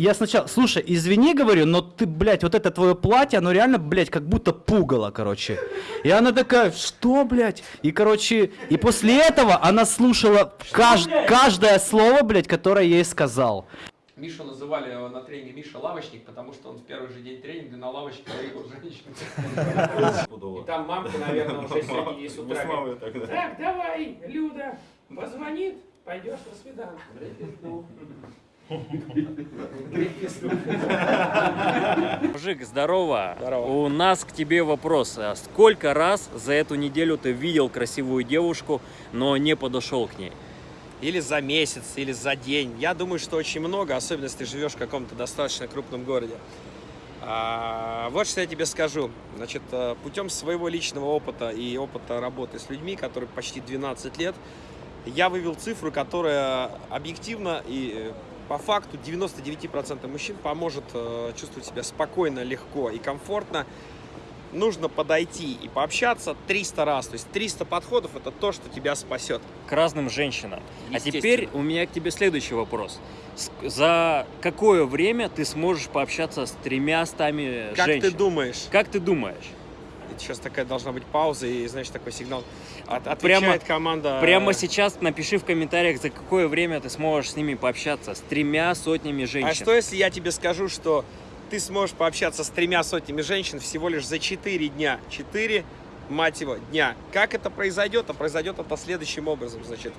я сначала, слушай, извини, говорю, но ты, блядь, вот это твое платье, оно реально, блядь, как будто пугало, короче. И она такая, что, блядь? И, короче, и после этого она слушала кажд- каждое слово, блядь, которое я ей сказал. Мишу называли на тренинге Миша лавочник, потому что он в первый же день тренинга на лавочке ловил женщину. И там мамка, наверное, уже сегодня с утра так, давай, Люда, позвонит, пойдешь на свидание. Мужик, здорово. Здорово. У нас к тебе вопрос. А Сколько раз за эту неделю ты видел красивую девушку, но не подошел к ней? Или за месяц, или за день. Я думаю, что очень много, особенно если ты живешь в каком-то достаточно крупном городе. А, вот что я тебе скажу. Значит, э, путем своего личного опыта и опыта работы с людьми, который почти 12 лет, я вывел цифру, которая объективно и э, по факту 99% мужчин поможет э, чувствовать себя спокойно, легко и комфортно. Нужно подойти и пообщаться 300 раз. То есть 300 подходов это то, что тебя спасет. К разным женщинам. А теперь у меня к тебе следующий вопрос. За какое время ты сможешь пообщаться с тремя стами Как женщин? ты думаешь? Как ты думаешь? Сейчас такая должна быть пауза и, значит, такой сигнал. От, отвечает Прямо- команда. Прямо сейчас напиши в комментариях, за какое время ты сможешь с ними пообщаться, с тремя сотнями женщин. А что если я тебе скажу, что ты сможешь пообщаться с тремя сотнями женщин всего лишь за 4 дня? 4, мать его, дня. Как это произойдет? А произойдет это следующим образом, значит.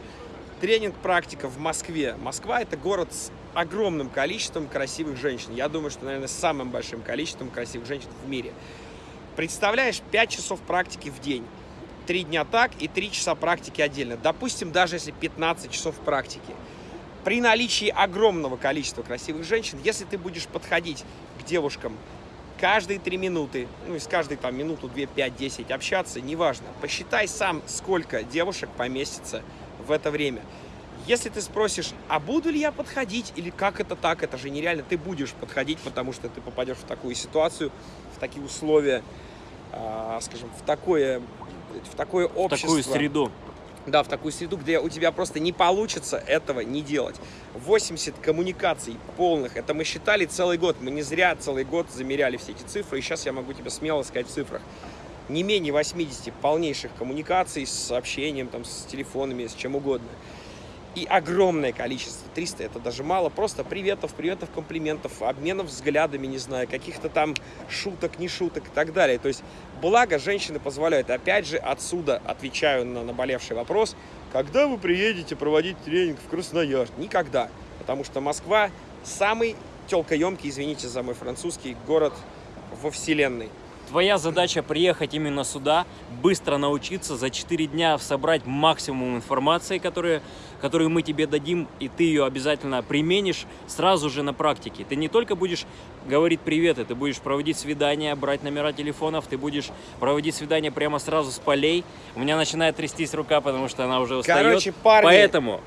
Тренинг практика в Москве. Москва это город с огромным количеством красивых женщин. Я думаю, что, наверное, с самым большим количеством красивых женщин в мире. Представляешь, 5 часов практики в день. Три дня так и 3 часа практики отдельно. Допустим, даже если 15 часов практики. При наличии огромного количества красивых женщин, если ты будешь подходить к девушкам каждые 3 минуты, ну, из каждой там минуту, 2, 5, 10 общаться, неважно, посчитай сам, сколько девушек поместится в это время. Если ты спросишь, а буду ли я подходить, или как это так, это же нереально, ты будешь подходить, потому что ты попадешь в такую ситуацию, в такие условия, а, скажем, в такое, в такое в общество. такую среду. Да, в такую среду, где у тебя просто не получится этого не делать. 80 коммуникаций полных, это мы считали целый год. Мы не зря целый год замеряли все эти цифры, и сейчас я могу тебе смело сказать в цифрах. Не менее 80 полнейших коммуникаций с сообщением, там, с телефонами, с чем угодно. И огромное количество, 300 это даже мало, просто приветов, приветов, комплиментов, обменов взглядами, не знаю, каких-то там шуток, не шуток и так далее. То есть, благо, женщины позволяют. Опять же, отсюда отвечаю на наболевший вопрос, когда вы приедете проводить тренинг в Красноярск? Никогда, потому что Москва самый телкоемкий, извините за мой французский, город во вселенной. Твоя задача приехать именно сюда, быстро научиться, за 4 дня собрать максимум информации, которые, которую мы тебе дадим, и ты ее обязательно применишь сразу же на практике. Ты не только будешь говорить приветы, ты будешь проводить свидания, брать номера телефонов, ты будешь проводить свидания прямо сразу с полей. У меня начинает трястись рука, потому что она уже устает. Короче, парни, Поэтому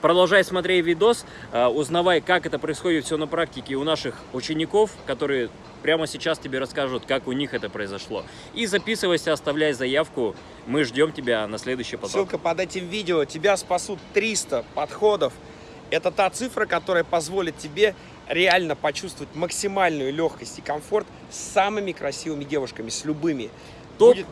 продолжай смотреть видос, а, узнавай, как это происходит все на практике у наших учеников, которые прямо сейчас тебе расскажут, как у них это произошло. И записывайся, оставляй заявку. Мы ждем тебя на следующий поток. Ссылка под этим видео. Тебя спасут 300 подходов. Это та цифра, которая позволит тебе реально почувствовать максимальную легкость и комфорт с самыми красивыми девушками, с любыми. Топ, Будет-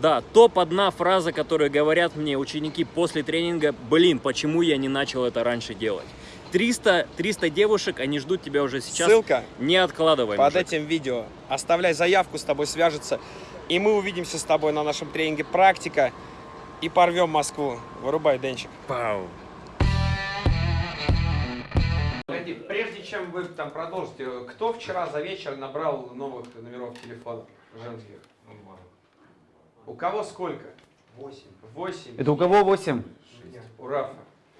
да, топ одна фраза, которую говорят мне ученики после тренинга, блин, почему я не начал это раньше делать? 300, 300 девушек, они ждут тебя уже сейчас. Ссылка Не откладывай. под мужик. этим видео. Оставляй заявку, с тобой свяжутся. И мы увидимся с тобой на нашем тренинге «Практика» и порвем Москву. Вырубай, Денчик. Пау. Прежде чем вы там продолжите, кто вчера за вечер набрал новых номеров телефонов женских? У кого сколько? Восемь. Восемь. Это у кого 8? У Рафа.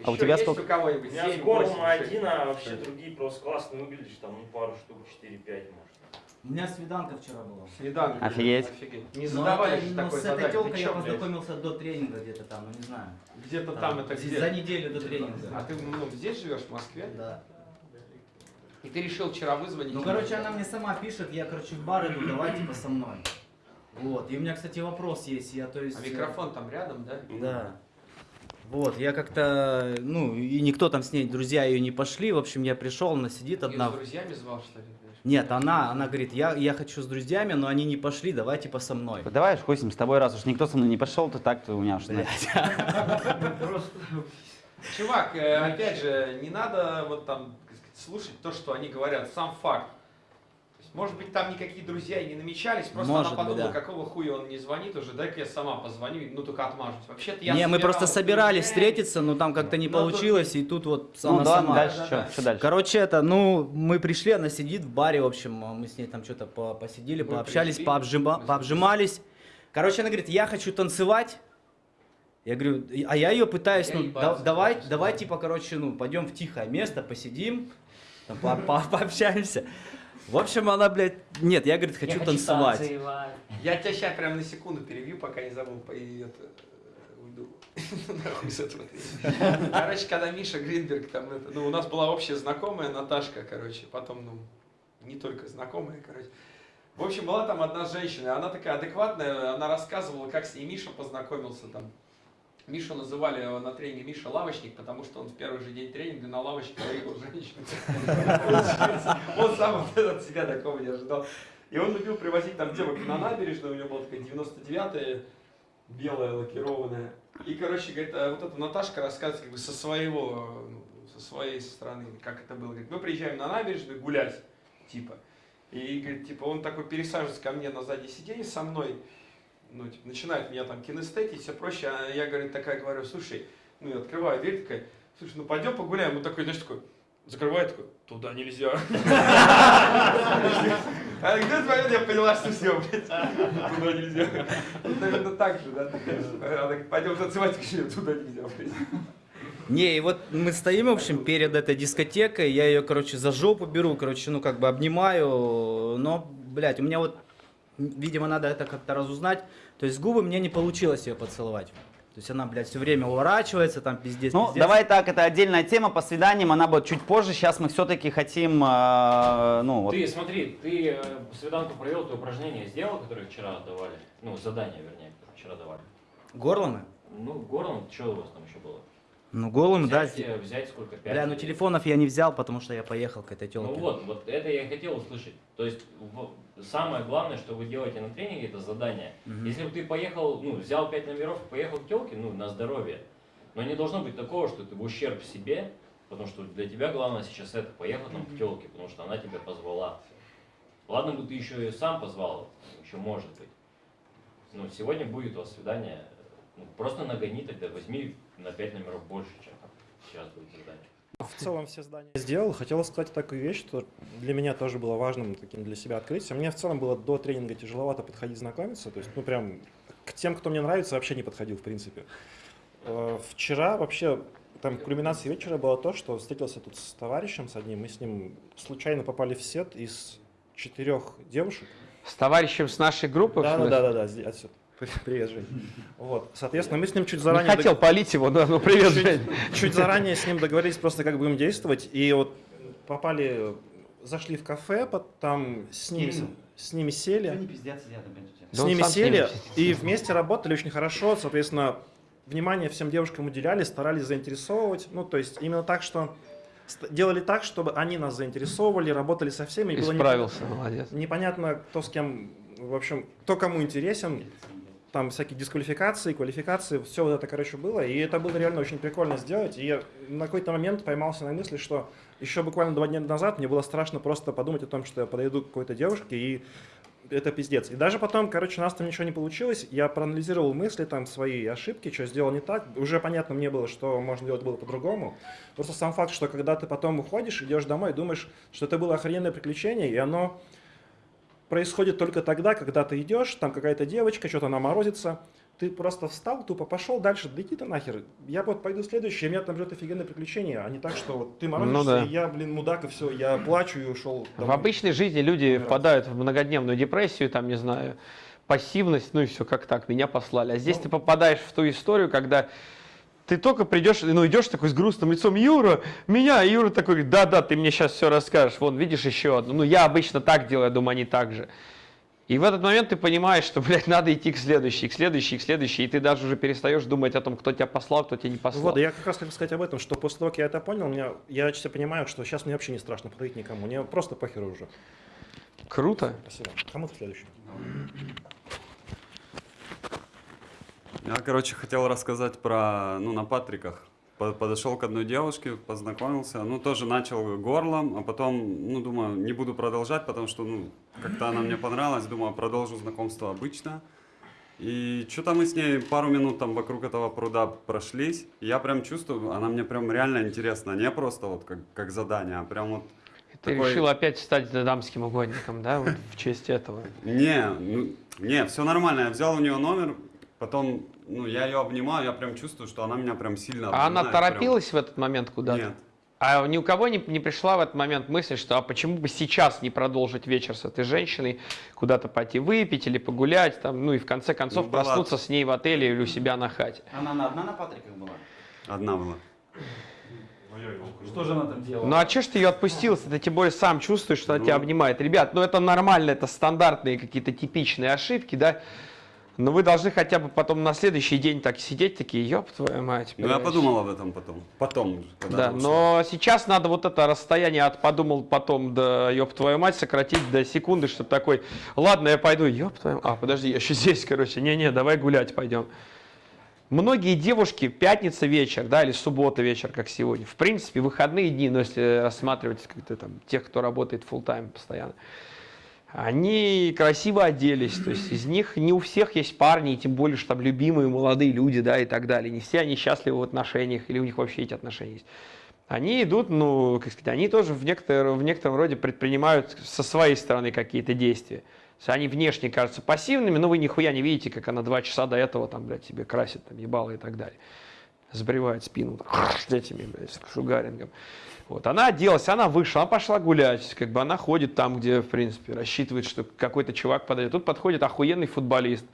А у Еще тебя есть сколько? у кого-нибудь? У меня Семь, с Гормом восемь, шесть? один, а вообще другие просто классно выглядишь, там ну, пару штук, 4-5 может. У меня свиданка вчера была. Свиданка. Офигеть. Офигеть. Не Ну, задавали же такой с этой телкой я познакомился до тренинга где-то там, ну не знаю. Где-то там это За где? неделю до А тренинга. ты ну, здесь живешь, в Москве? Да. И ты решил вчера вызвонить? Ну, короче, она мне сама пишет, я, короче, в бар иду, давай, типа, со мной. Вот. И у меня, кстати, вопрос есть. Я, то есть... А микрофон там рядом, да? Да. Вот, я как-то, ну, и никто там с ней, друзья ее не пошли. В общем, я пришел, она сидит одна. с друзьями звал, что ли? Нет, она, она говорит, я, я хочу с друзьями, но они не пошли, давай типа со мной. Давай хусим с тобой, раз уж никто со мной не пошел, то так, то у меня уж. Чувак, э, опять же, не надо вот там слушать то, что они говорят, сам факт. Может быть, там никакие друзья и не намечались, просто Может она быть, подумала, да. какого хуя он не звонит уже, дай-ка я сама позвоню, ну только отмажусь. Вообще-то я не, мы просто собирались друзьями. встретиться, но там как-то не Ну, тут- получилось, и тут вот Ну она да, сама. дальше Да, что? да. Что дальше? Короче, это, ну, мы пришли, она сидит в баре, в общем, мы с ней там что-то по- посидели, Вы пообщались, пришли, пообжима- смысле? пообжимались. Короче, она говорит, я хочу танцевать. Я говорю, «И- а я ее пытаюсь, Я ну, да- давай, давай, да. типа, короче, ну, пойдем в тихое место, посидим, там, по- по- пообщаемся. В общем, она, блядь, нет, я, говорит, хочу танцевать. Я тебя сейчас прям на секунду перебью, пока не забыл, по- и это, э, уйду. Нахуй с этого. Короче, когда Миша Гринберг, там, это, ну, у нас была общая знакомая Наташка, короче, потом, ну, не только знакомая, короче. В общем, была там одна женщина, она такая адекватная, она рассказывала, как с ней Миша познакомился там. Мишу называли на тренинге Миша лавочник, потому что он в первый же день тренинга на лавочке ловил женщин. Он сам от себя такого не ожидал. И он любил привозить там девок на набережную, у него была такая 99-я, белая, лакированная. И, короче, говорит, а вот эта Наташка рассказывает как бы со своего, ну, со своей стороны, как это было. Говорит, мы приезжаем на набережную гулять, типа. И, говорит, типа, он такой пересаживается ко мне на заднее сиденье со мной, ну, типа, начинает меня там кинестетить, все проще. А я, говорит, такая говорю, слушай, ну, я открываю дверь, такая, слушай, ну, пойдем погуляем. Он такой, знаешь, такой, закрывает, такой, туда нельзя. А где этот момент я поняла, что все, блядь, туда нельзя. Вот, Наверное, так же, да? пойдем танцевать, говорю, туда нельзя, блядь. Не, и вот мы стоим, в общем, перед этой дискотекой, я ее, короче, за жопу беру, короче, ну, как бы обнимаю, но, блядь, у меня вот, видимо, надо это как-то разузнать, то есть губы мне не получилось ее поцеловать. То есть она, блядь, все время уворачивается, там пиздец, Ну, пиздец. давай так, это отдельная тема по свиданиям, она будет чуть позже. Сейчас мы все-таки хотим, э, ну, вот, Ты смотри, ты э, свиданку провел, ты упражнения сделал, которые вчера давали? Ну, задания, вернее, вчера давали. Горлом? Ну, горлом, что у вас там еще было? Ну, голым, да. взять, э, взять сколько? Пять? Бля, ну телефонов я не взял, потому что я поехал к этой Ну телке. вот, вот это я и хотел услышать. То есть самое главное, что вы делаете на тренинге, это задание. Если бы ты поехал, ну, взял пять номеров и поехал к телке, ну, на здоровье. Но не должно быть такого, что ты в ущерб себе, потому что для тебя главное сейчас это, поехать там к телке, потому что она тебя позвала. Ладно бы ты еще и сам позвал, еще может быть. Но сегодня будет у вас свидание, ну, просто нагони тогда, возьми на пять номеров больше, чем сейчас будет задание. В целом все здания сделал. Хотел сказать такую вещь, что для меня тоже было важным таким для себя открытием. Мне в целом было до тренинга тяжеловато подходить знакомиться. То есть, ну прям к тем, кто мне нравится, вообще не подходил в принципе. Э, Вчера вообще там кульминацией вечера было то, что встретился тут с товарищем, с одним, мы с ним случайно попали в сет из четырех девушек. С товарищем с нашей группы? Да, да, да, да, да, отсюда. Привет, Жень. Вот, соответственно, мы с ним чуть Не заранее... хотел палить его, да, ну привет, чуть, Жень. чуть заранее с ним договорились просто, как будем действовать. И вот попали, зашли в кафе, там с ними, с ними сели. не сидят. С ними сели и вместе работали очень хорошо. Соответственно, внимание всем девушкам уделяли, старались заинтересовывать. Ну, то есть именно так, что делали так, чтобы они нас заинтересовывали, работали со всеми. и было не- Исправился, молодец. непонятно, кто с кем, в общем, кто кому интересен. Там всякие дисквалификации, квалификации, все вот это, короче, было. И это было реально очень прикольно сделать. И я на какой-то момент поймался на мысли, что еще буквально два дня назад мне было страшно просто подумать о том, что я подойду к какой-то девушке и это пиздец. И даже потом, короче, у нас там ничего не получилось. Я проанализировал мысли, там, свои ошибки, что сделал не так. Уже понятно мне было, что можно делать было по-другому. Просто сам факт, что когда ты потом уходишь, идешь домой, думаешь, что это было охрененное приключение, и оно происходит только тогда, когда ты идешь, там какая-то девочка, что-то она морозится, ты просто встал, тупо пошел дальше, да иди ты нахер. Я вот пойду следующий, меня там ждет офигенное приключение, а не так, что вот ты морозишься, Ну да. и я, блин, мудак, и все, я плачу и ушел. В домой. обычной жизни люди раз. впадают в многодневную депрессию, там, не знаю, пассивность, ну и все, как так, меня послали. А здесь Ну. ты попадаешь в ту историю, когда ты только придешь, ну идешь такой с грустным лицом, Юра, меня, и Юра такой, да-да, ты мне сейчас все расскажешь, вон, видишь еще одну. Ну я обычно так делаю, я думаю, они так же. И в этот момент ты понимаешь, что, блядь, надо идти к следующей, к следующей, к следующей, и ты даже уже перестаешь думать о том, кто тебя послал, кто тебя не послал. Вот, я как раз хотел сказать об этом, что после того, как я это понял, у меня, я честно понимаю, что сейчас мне вообще не страшно подходить никому. Мне просто похер уже. Круто. Спасибо. Кому следующий? Я, короче, хотел рассказать про, ну, на Патриках. По- Подошел к одной девушке, познакомился, ну, тоже начал горлом, а потом, ну, думаю, не буду продолжать, потому что, ну, как-то она мне понравилась, думаю, продолжу знакомство обычно. И что-то мы с ней пару минут там вокруг этого пруда прошлись, и я прям чувствую, она мне прям реально интересна, не просто вот как, как задание, а прям вот Ты такой- решил опять стать дамским угодником, да, вот в честь этого. Не, ну, не, все нормально. Я взял у нее номер, потом, ну, я ее обнимаю, я прям чувствую, что она меня прям сильно А она обнимает, прям. торопилась в этот момент куда-то? Нет. А ни у кого не, не пришла в этот момент мысль, что а почему бы сейчас не продолжить вечер с этой женщиной, куда-то пойти выпить или погулять, там, ну и в конце концов Ну, была- проснуться с ней в отеле или у себя на хате. Она на- одна на Патриках была? Одна была. Что же она там делала? Ну а че ж ты ее отпустил, если ты тем более сам чувствуешь, что она Ну. тебя обнимает? Ребят, ну это нормально, это стандартные какие-то типичные ошибки, да? Но вы должны хотя бы потом на следующий день так сидеть, такие, ёб твою мать. Ну, я блядь». подумал об этом потом. Потом Да, но сейчас надо вот это расстояние от подумал потом до ёб твою мать сократить до секунды, чтобы такой, ладно, я пойду, ёб твою, а, подожди, я еще здесь, короче, не-не, давай гулять пойдем. Многие девушки, пятница вечер, да, или суббота вечер, как сегодня, в принципе, выходные дни, но если рассматривать как-то там тех, кто работает full тайм постоянно, они красиво оделись, то есть из них не у всех есть парни, тем более, что там любимые молодые люди, да, и так далее. Не все они счастливы в отношениях, или у них вообще эти отношения есть. Они идут, ну, как сказать, они тоже в некотором, в некотором роде предпринимают со своей стороны какие-то действия. То есть они внешне кажутся пассивными, но вы нихуя не видите, как она два часа до этого там, блядь, тебе красит, там, ебало и так далее. Сбривает спину там, этими, блядь, с шугарингом. Вот, она оделась, она вышла, она пошла гулять, как бы она ходит там, где, в принципе, рассчитывает, что какой-то чувак подойдет. Тут подходит охуенный футболист.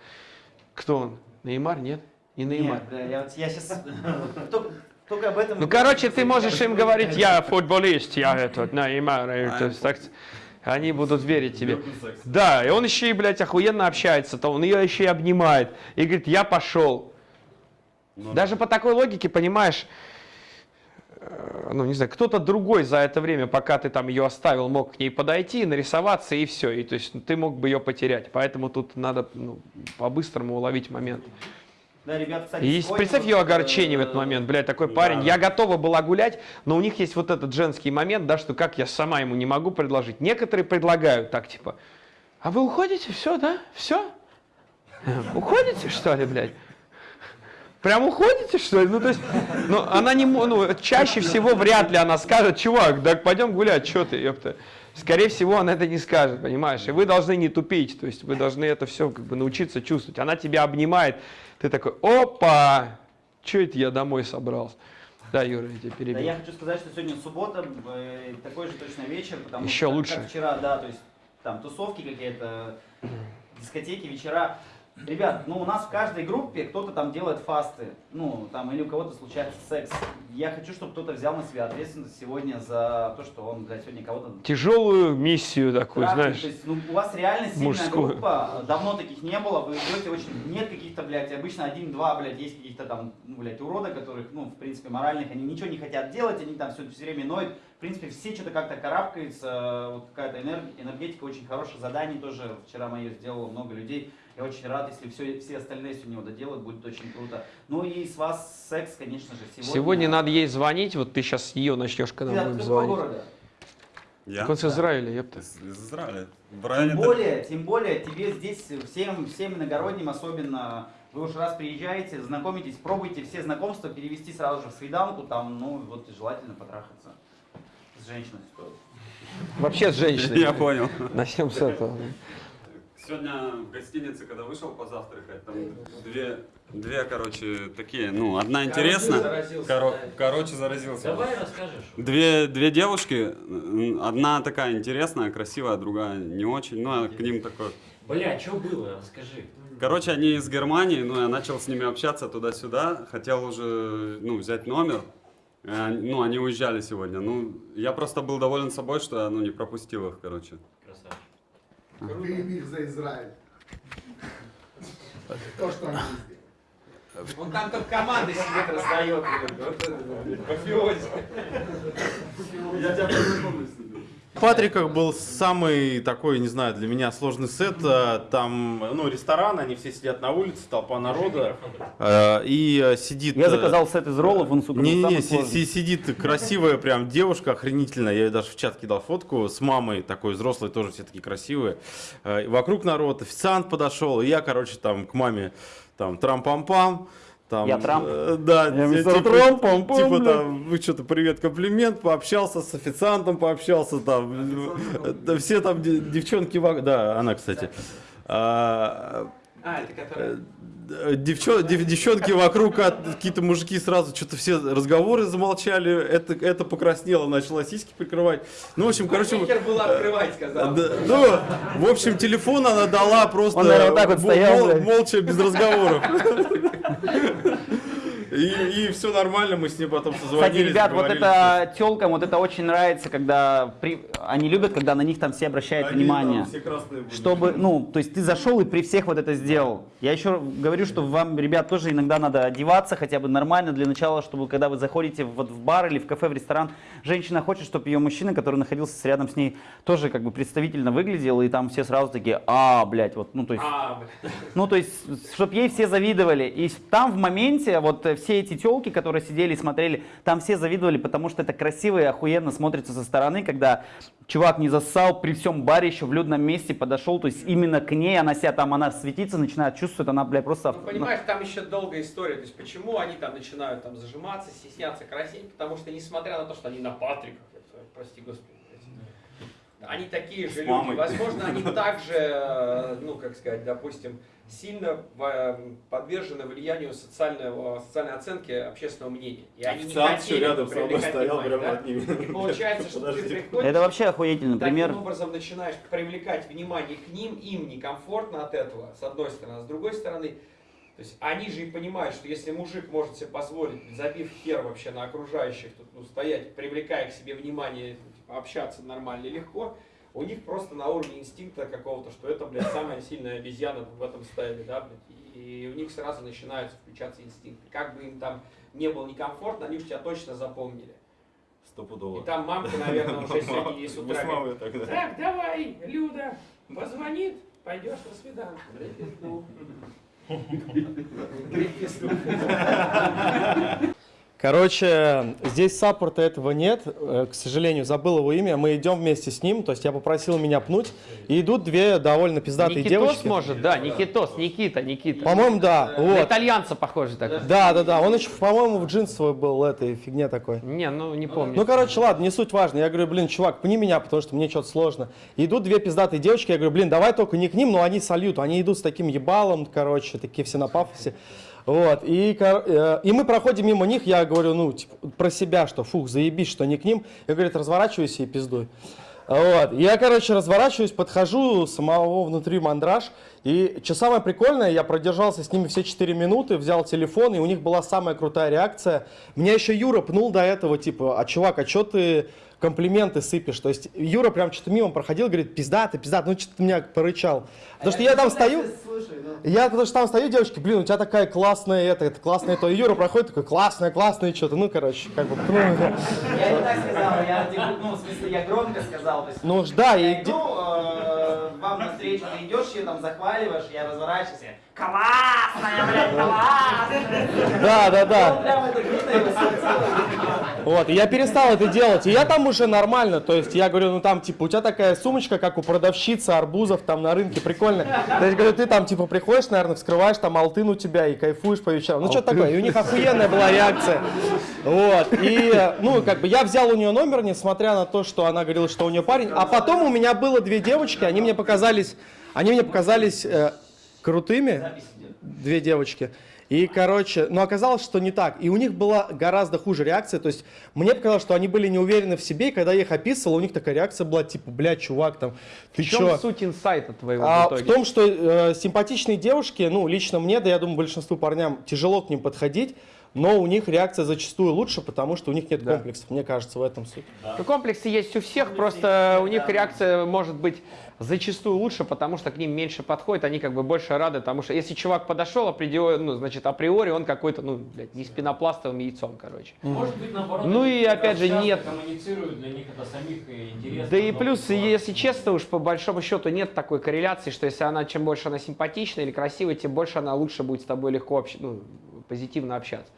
Кто он? Неймар? Нет? Не Неймар. Нет, бля, я, вот- я сейчас только, только об этом... Ну, короче, ты можешь им говорить, я футболист, я этот, Неймар. так они будут верить тебе. Да, и он еще и, блядь, охуенно общается, то он ее еще и обнимает. И говорит, я пошел. Ну, Даже по такой логике, понимаешь, э, ну, не знаю, кто-то другой за это время, пока ты там ее оставил, мог к ней подойти, нарисоваться и все. И то есть ну, ты мог бы ее потерять. Поэтому тут надо ну, по-быстрому уловить момент. Да, ребят, кстати, И представь ее огорчение в этот э, момент, блядь, такой парень, я готова была гулять, но у них есть вот этот женский момент, да, что как я сама ему не могу предложить. Некоторые предлагают так, типа, а вы уходите, все, да, все? Уходите, что ли, блядь? Прям уходите, что ли? Ну, то есть, ну, она не, ну, чаще всего вряд ли она скажет, чувак, так пойдем гулять, что ты, ёпта. Скорее всего, она это не скажет, понимаешь? И вы должны не тупить, то есть вы должны это все как бы научиться чувствовать. Она тебя обнимает, ты такой, опа, что это я домой собрался? Да, Юра, я тебя Да, перебил. я хочу сказать, что сегодня суббота, э, такой же точно вечер, потому Еще что как- лучше. как вчера, да, то есть там тусовки какие-то, дискотеки, вечера. Ребят, ну у нас в каждой группе кто-то там делает фасты, ну там или у кого-то случается секс. Я хочу, чтобы кто-то взял на себя ответственность сегодня за то, что он, блядь, сегодня кого-то Тяжелую миссию такую, трахнет. знаешь. То есть, ну, у вас реально сильная мужскую. группа, давно таких не было, вы идете очень, нет каких-то, блядь, обычно один-два, блядь, есть каких-то там, ну, блядь, урода, которых, ну, в принципе, моральных, они ничего не хотят делать, они там все, все время ноют, в принципе, все что-то как-то карабкаются, вот какая-то энер- энергетика очень хорошая, задание тоже, вчера мое сделало много людей, я очень рад, если все, все остальные сегодня его доделают, будет очень круто. Ну и с вас секс, конечно же, сегодня. Сегодня надо ей звонить, вот ты сейчас с нее начнешь, когда Ты будем какого звонить. города? Я? Так он с Израиля, ёпта. Из, из Израиля. В районе... Тем более, тем более, тебе здесь всем, всем иногородним особенно, вы уж раз приезжаете, знакомитесь, пробуйте все знакомства перевести сразу же в свиданку, там, ну, вот желательно потрахаться с женщиной стоит. Вообще с женщиной. Я понял. Начнем с этого. Сегодня в гостинице, когда вышел позавтракать, там две, две, короче, такие, ну, одна интересная. Коро- короче, заразился. Давай расскажешь. Две, две девушки, одна такая интересная, красивая, другая не очень, ну, а к ним такой... Бля, что было? Расскажи. Короче, они из Германии, ну, я начал с ними общаться туда-сюда, хотел уже, ну, взять номер, Э, ну, они уезжали сегодня, ну, я просто был доволен собой, что я, ну, не пропустил их, короче. Красавчик. Ты их за Израиль. То, что они сделали. Он там только команды сидит, раздает. Мафиози. Я тебя познакомлю с тобой. Патриках был самый такой, не знаю, для меня сложный сет. Э, Там, ну, ресторан, они все сидят на улице, толпа народа. Э, И э, сидит... Я э, заказал сет из роллов, он, сука, Не-не-не, самый си- сидит красивая прям девушка, охренительная. Я ей даже в чат кидал фотку с мамой, такой взрослой, тоже все такие красивые. Вокруг народ, официант подошел, и я, короче, там к маме, там, трам-пам-пам. Там, Я Трамп? э, Да, Я те- мистер типа, Трамп, пам-пам, типа там, вы что-то привет, комплимент, пообщался с официантом, пообщался там, э, все там де- девчонки, да, она, кстати. А, А, это который... Э, девчо- дев- девчонки вокруг, а какие-то мужики сразу что-то все разговоры замолчали, это, это покраснело, начала сиськи прикрывать. Ну, в общем, короче... Нехер было открывать, сказал. да, ну, в общем, телефон она дала просто Он, наверное, вот так вот стоял, мол- молча, без разговоров. И, все нормально, мы с ней потом Кстати, созвонились. ребят, вот это телкам, вот это очень нравится, когда при- они любят, когда на них там все обращают Они, внимание. да, все красные были. Чтобы, ну, то есть ты зашел и при всех вот это сделал. Я еще говорю, что вам, ребят, тоже иногда надо одеваться хотя бы нормально для начала, чтобы когда вы заходите вот в бар или в кафе, в ресторан, женщина хочет, чтобы ее мужчина, который находился рядом с ней, тоже как бы представительно выглядел, и там все сразу такие, а, блядь, вот, ну, то есть... А. Ну, то есть, чтобы ей все завидовали. И там в моменте вот э, все эти телки, которые сидели и смотрели, там все завидовали, потому что это красиво и охуенно смотрится со стороны, когда чувак не зассал при всем баре еще в людном месте подошел, то есть именно к ней, она себя там, она светится, начинает чувствовать, она, бля, просто... Ну, понимаешь, там еще долгая история. То есть, почему они там начинают там зажиматься, стесняться, краснеть? Потому что, несмотря на то, что они на Патриках, это, прости господи, они такие же люди. Возможно, они также, ну, как сказать, допустим, сильно э, подвержены влиянию социального, социальной оценки общественного мнения. И они не Официант всё хотели рядом со мной стоял, внимание, прямо да? над ними. И получается, что ты Подожди. приходишь... Это вообще охуительный пример. Таким образом начинаешь привлекать внимание к ним, им некомфортно от этого, с одной стороны. А с другой стороны, то есть они же и понимают, что если мужик может себе позволить, забив хер вообще на окружающих, тут, ну, стоять, привлекая к себе внимание, ну, типа, общаться нормально и легко, у них просто на уровне инстинкта какого-то, что это, блядь, самая сильная обезьяна в этом стаиле, да, блядь, и у них сразу начинаются включаться инстинкты. Как бы им там не было некомфортно, они уж тебя точно запомнили. Стопудово. И там мамка, наверное, уже сегодня с утра так, давай, Люда, позвонит, пойдешь на 어, 드리겠습니다. Короче, здесь саппорта этого нет, э, к сожалению, забыл его имя. Мы идем вместе с ним, то есть я попросил меня пнуть, и идут две довольно пиздатые Никитос девочки. может, да, Никитос, Никита, Никита. По-моему, да. На Вот. итальянца похоже так. Да, да, да. Он еще, по-моему, в джинсовой был этой фигне такой. Не, ну не помню. Ну, короче, ладно, не суть важно. Я говорю, блин, чувак, пни меня, потому что мне что-то сложно. Идут две пиздатые девочки, я говорю, блин, давай только не к ним, но они сольют. Они идут с таким ебалом, короче, такие все на пафосе. Вот, и, э, и мы проходим мимо них, я говорю, ну, типа, про себя, что, фух, заебись, что не к ним. Я, говорит, разворачивайся и пиздуй. Вот, я, короче, разворачиваюсь, подхожу, самого внутри мандраж. И что самое прикольное, я продержался с ними все 4 минуты, взял телефон, и у них была самая крутая реакция. Меня еще Юра пнул до этого, типа, а чувак, а что ты комплименты сыпешь? То есть Юра прям что-то мимо проходил, говорит, пизда ты, пизда, ну что-то меня порычал. Потому что я там стою, я потому что там стою, девочки, блин, у тебя такая классная это, это классная то. И Юра проходит такой, классная, классная, что-то, ну, короче, как бы, Я не так сказал, я, ну, в смысле, я громко сказал. То есть, ну, да, я и... э, вам навстречу, ты идешь, ее там захваливаешь, я разворачиваюсь, я, классная, блядь, классная. Да, да, да. Сердце. Вот, и я перестал это делать, и я там уже нормально, то есть я говорю, ну там, типа, у тебя такая сумочка, как у продавщицы арбузов там на рынке, прикольно. То есть, говорю, ты там, типа, приходишь, наверное, вскрываешь, там алтын у тебя и кайфуешь по вечерам. Ну, что такое, и у них охуенная была реакция. Вот, и, ну, как бы, я взял у нее номер, несмотря на то, что она говорила, что у нее парень, а потом у меня было две девочки, они мне показались, они мне показались э, крутыми, две девочки. И, короче, но оказалось, что не так. И у них была гораздо хуже реакция. То есть мне показалось, что они были не уверены в себе, и когда я их описывал, у них такая реакция была, типа, блядь, чувак, там, ты В чем чё? суть инсайта твоего А, в в итоге? том, что э, симпатичные девушки, ну, лично мне, да я думаю, большинству парням тяжело к ним подходить, но у них реакция зачастую лучше, потому что у них нет Да. комплексов, мне кажется, в этом суть. Ну, комплексы есть у всех, просто у них реакция может быть зачастую лучше, потому что к ним меньше подходит, они как бы больше рады, потому что если чувак подошел, априори, ну, значит, априори он какой-то, ну, блядь, не с пенопластовым яйцом, короче. Может быть, наоборот, Ну и опять же нет. коммуницируют, для них это самих и интересно. Да и плюс, бывает. если честно, уж по большому счету нет такой корреляции, что если она, чем больше она симпатична или красивая, тем больше она лучше будет с тобой легко общ- ну, позитивно общаться.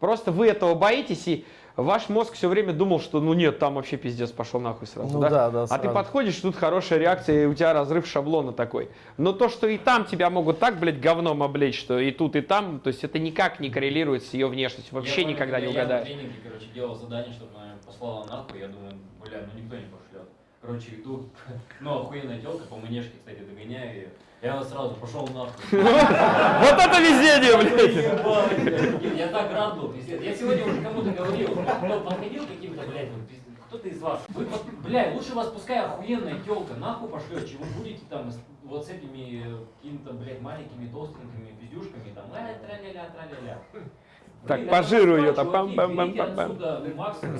Просто вы этого боитесь, и ваш мозг все время думал, что ну нет, там вообще пиздец пошел нахуй сразу. Ну да? да, да, а ты сразу. подходишь, тут хорошая реакция, и у тебя разрыв шаблона такой. Но то, что и там тебя могут так, блядь, говном облечь, что и тут, и там, то есть это никак не коррелирует с ее внешностью. Вообще Я помню, никогда не когда угадаешь. Я на тренинге, короче, делал задание, чтобы она послала нахуй, я думаю, бля, ну никто не пошлет. Короче, иду, ну охуенная телка, по манежке, кстати, догоняю ее. Я сразу пошел нахуй. Вот это везение, блядь! Я так рад был, пиздец. Я сегодня уже кому-то говорил, кто подходил каким-то, блядь, вот, пиздец, кто-то из вас. Вы, бля, лучше вас пускай охуенная телка нахуй пошлет, чем вы будете там вот с этими э, какими-то, блядь, маленькими толстенькими пиздюшками, там, э, тра-ля-ля, тра-ля-ля. Так, Блин, по это жиру просто, ее там, чуваки, пам-пам-пам-пам-пам. берите отсюда максимум.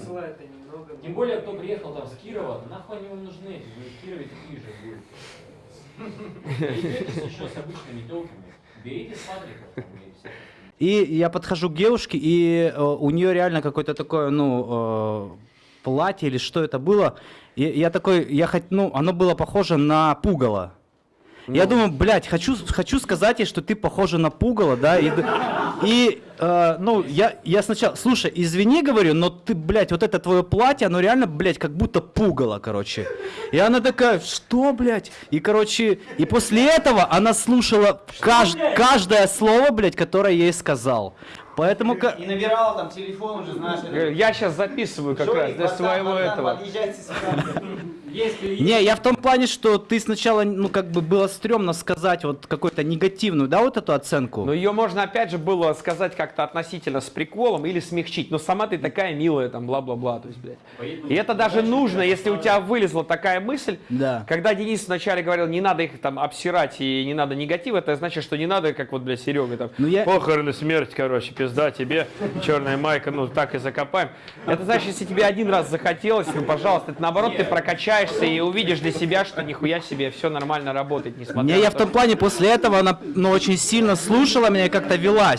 Тем более, кто приехал там с Кирова, нахуй они вам нужны, эти, вы в Кирове такие же будете. Идете еще с обычными телками, берите с Патриков там и все. И я подхожу к девушке, и э, у нее реально какое-то такое, ну, э, платье или что это было. И я такой, я хоть, ну, оно было похоже на пугало. Я думаю, блядь, хочу, хочу сказать ей, что ты похожа на пугало, да, и, и э, ну, я, я сначала, слушай, извини, говорю, но ты, блядь, вот это твое платье, оно реально, блядь, как будто пугало, короче. И она такая, что, блядь? И, короче, и после этого она слушала кажд- каждое слово, блядь, которое я ей сказал. Поэтому... И набирала там телефон уже, знаешь. Я сейчас записываю как Жорик, раз для братан, своего братан, этого. Если Не, я в том плане, что ты сначала, ну, как бы было стрёмно сказать вот какую-то негативную, да, вот эту оценку? Но ее можно опять же было сказать как-то относительно с приколом или смягчить. Но сама ты такая милая, там, бла-бла-бла. То есть, блядь. И это даже нужно, если у тебя вылезла такая мысль. Да. Когда Денис вначале говорил, не надо их там обсирать и не надо негатив, это значит, что не надо, как вот, блядь, Серега там, Ну, я- похороны, смерть, короче, пизда тебе, черная майка, ну так и закопаем. Это значит, если тебе один раз захотелось, ну, пожалуйста, это наоборот, ты прокачаешься и увидишь для себя, что нихуя себе, все нормально работает, несмотря Не, на я то, в том плане, после этого она, ну, очень сильно слушала меня и как-то велась.